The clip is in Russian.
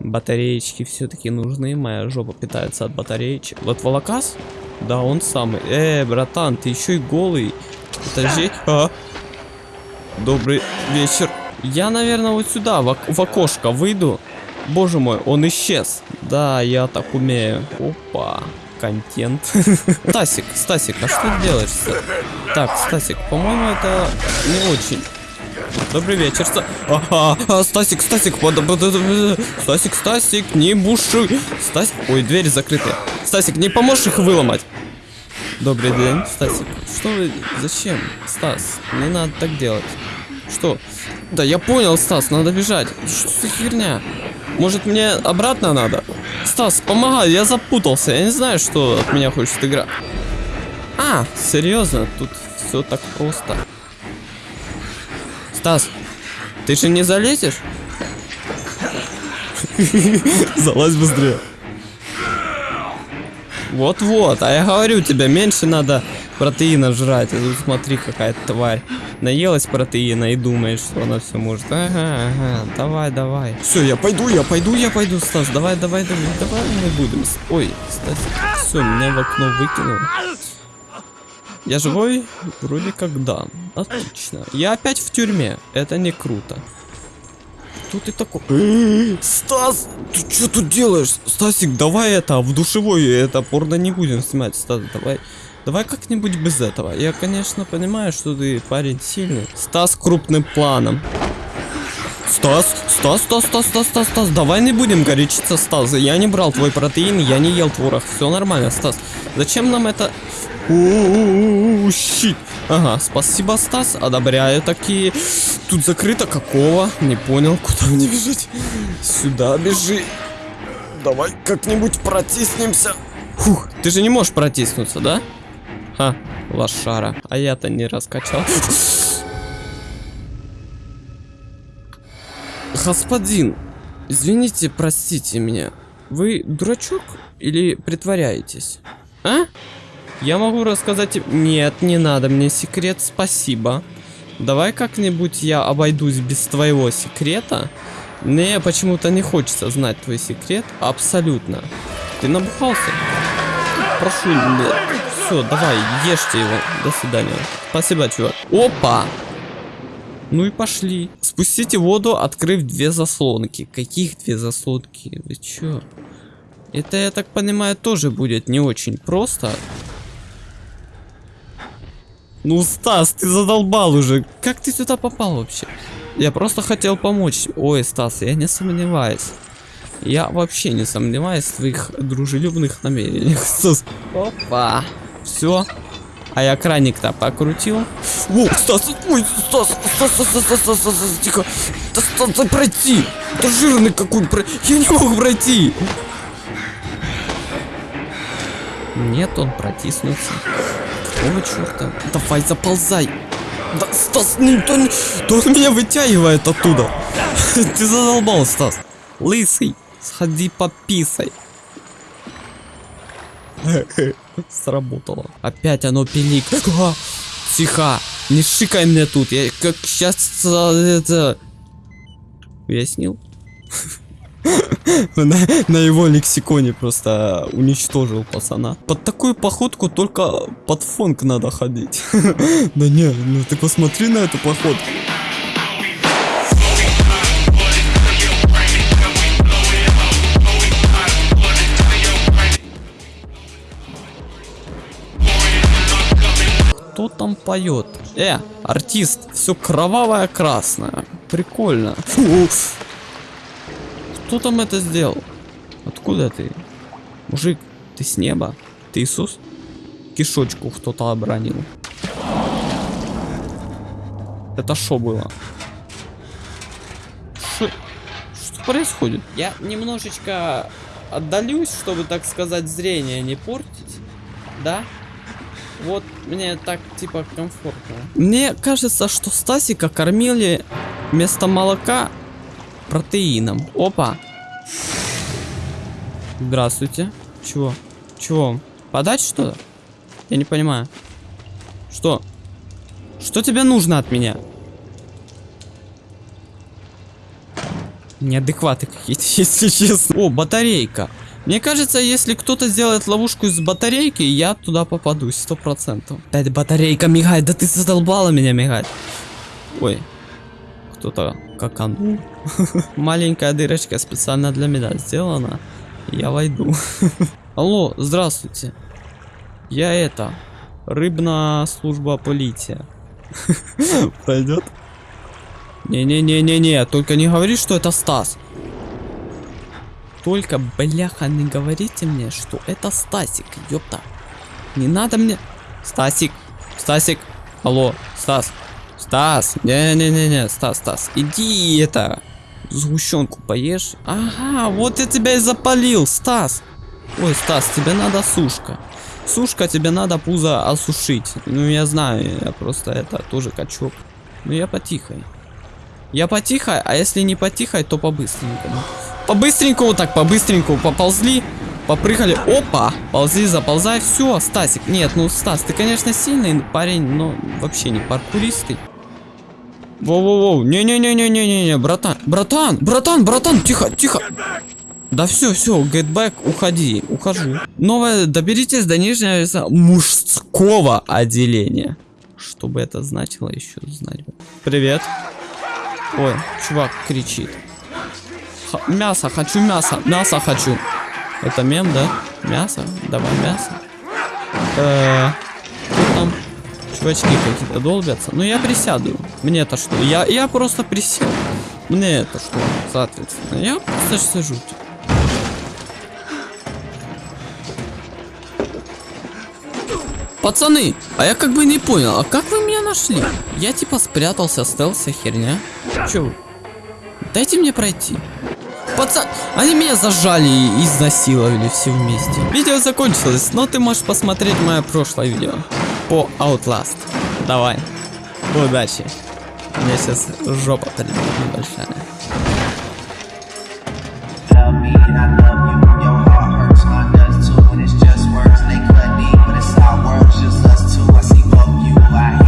Батареечки все-таки нужны. Моя жопа питается от батареечек. Вот волокас? Да, он самый. Э, братан, ты еще и голый. Подожди. А. Добрый вечер. Я, наверное, вот сюда, в, в окошко выйду. Боже мой, он исчез. Да, я так умею. Опа. Контент. Стасик, Стасик, а что ты делаешь? Так, Стасик, по-моему, это не очень. Добрый вечер, Ста... Ага, а, Стасик, Стасик, под... Стасик, Стасик, не бушуй. Стасик, ой, двери закрыты. Стасик, не поможешь их выломать? Добрый день, Стасик. Что вы, зачем? Стас, не надо так делать. Что? Да я понял, Стас, надо бежать. Что за херня? Может мне обратно надо? Стас, помогай, я запутался. Я не знаю, что от меня хочет игра. А, серьезно, тут все так просто. Стас, ты же не залезешь? Залазь быстрее. Вот-вот, а я говорю тебе, меньше надо протеина жрать. А тут смотри, какая тварь. Наелась протеина и думает, что она все может. Ага, ага, давай, давай. Все, я пойду, я пойду, я пойду, Стас. Давай, давай, давай, давай мы будем. Ой, Стас, все, меня в окно выкинул. Я живой? Вроде как да. Отлично. Я опять в тюрьме. Это не круто. Кто ты такой? Стас, ты что тут делаешь? Стасик, давай это, в душевой это порно не будем снимать. Стас, давай. Давай как-нибудь без этого. Я, конечно, понимаю, что ты парень сильный. Стас крупным планом. Стас, Стас, Стас, Стас, Стас, Стас, Стас, давай не будем горячиться, Стас. Я не брал твой протеин, я не ел творог. Все нормально, Стас. Зачем нам это? Щит. Ага, спасибо, Стас, одобряю такие. Тут закрыто какого? Не понял, куда мне бежать? Сюда бежи. Давай как-нибудь протиснемся. Фух, ты же не можешь протиснуться, да? Ха, лошара. А я-то не раскачал. Господин, извините, простите меня. Вы дурачок или притворяетесь? А? Я могу рассказать... Нет, не надо мне секрет, спасибо. Давай как-нибудь я обойдусь без твоего секрета. Мне почему-то не хочется знать твой секрет. Абсолютно. Ты набухался? Прошу, все, давай, ешьте его. До свидания. Спасибо, чувак. Опа! Ну и пошли. Спустите воду, открыв две заслонки. Каких две заслонки? Вы чё? Это, я так понимаю, тоже будет не очень просто. Ну, Стас, ты задолбал уже. Как ты сюда попал вообще? Я просто хотел помочь. Ой, Стас, я не сомневаюсь. Я вообще не сомневаюсь в твоих дружелюбных намерениях. Стас. Опа. Все. А я краник-то покрутил. О, Стас, ой, Стас, Стас, Стас, Стас, Стас, Стас, Стас, Стас, тихо. Да, Стас, пройти. Да жирный какой, про... я не могу пройти. Нет, он протиснулся. Какого черта? Давай, заползай. Да, Стас, ну, то, то он меня вытягивает оттуда. Ты задолбал, Стас. Лысый, сходи пописай. Сработало. Опять оно пилик. Тихо. Не шикай мне тут. Я как сейчас это... Уяснил? на, на его лексиконе просто уничтожил пацана. Под такую походку только под фонк надо ходить. да не, ну ты посмотри на эту походку. Кто там поет? Э, артист, все кровавое красное. Прикольно. Фу. Кто там это сделал? Откуда ты? Мужик, ты с неба? Ты Иисус? Кишочку кто-то обронил. Это что было? Шо- Что происходит? Я немножечко отдалюсь, чтобы, так сказать, зрение не портить. Да? Вот мне так типа комфортно. Мне кажется, что Стасика кормили вместо молока протеином. Опа. Здравствуйте. Чего? Чего? Подать что-то? Я не понимаю. Что? Что тебе нужно от меня? Неадекваты какие-то, если честно. О, батарейка. Мне кажется, если кто-то сделает ловушку из батарейки, я туда попадусь, сто процентов. Опять батарейка мигает, да ты задолбала меня мигать. Ой, кто-то каканул. Маленькая дырочка специально для меня сделана. Я войду. Алло, здравствуйте. Я это, рыбная служба полиция. Пойдет? Не-не-не-не-не, только не говори, что это Стас. Только, бляха, не говорите мне, что это Стасик, ёпта. Не надо мне... Стасик, Стасик, алло, Стас, Стас, не-не-не-не, Стас, Стас, иди это, сгущенку поешь. Ага, вот я тебя и запалил, Стас. Ой, Стас, тебе надо сушка. Сушка, тебе надо пузо осушить. Ну, я знаю, я просто это, тоже качок. Ну, я потихой. Я потихой, а если не потихой, то по-быстренькому. По-быстренькому так, по-быстренькому поползли. Попрыгали. Опа! Ползи, заползай. Все, Стасик. Нет, ну, Стас, ты, конечно, сильный парень, но вообще не паркуристый. Воу-воу-воу. Не-не-не-не-не-не, братан. Братан, братан, братан, тихо, тихо. Да все, все, back, уходи, ухожу. Новое, доберитесь до нижнего мужского отделения. Что бы это значило, еще знать. Привет. Ой, чувак кричит. Х мясо, хочу мясо, мясо хочу. Это мем, да? Мясо? Давай мясо. Э -э там чувачки какие-то долбятся. Ну я присяду. Мне это что? Я, я просто присел. Мне это что? Соответственно. Я просто сижу. Пацаны, а я как бы не понял, а как вы меня нашли? Я типа спрятался, стелся, херня. Че? Дайте мне пройти. Пацан, они меня зажали и изнасиловали все вместе. Видео закончилось, но ты можешь посмотреть мое прошлое видео по Outlast. Давай, удачи. У меня сейчас жопа небольшая.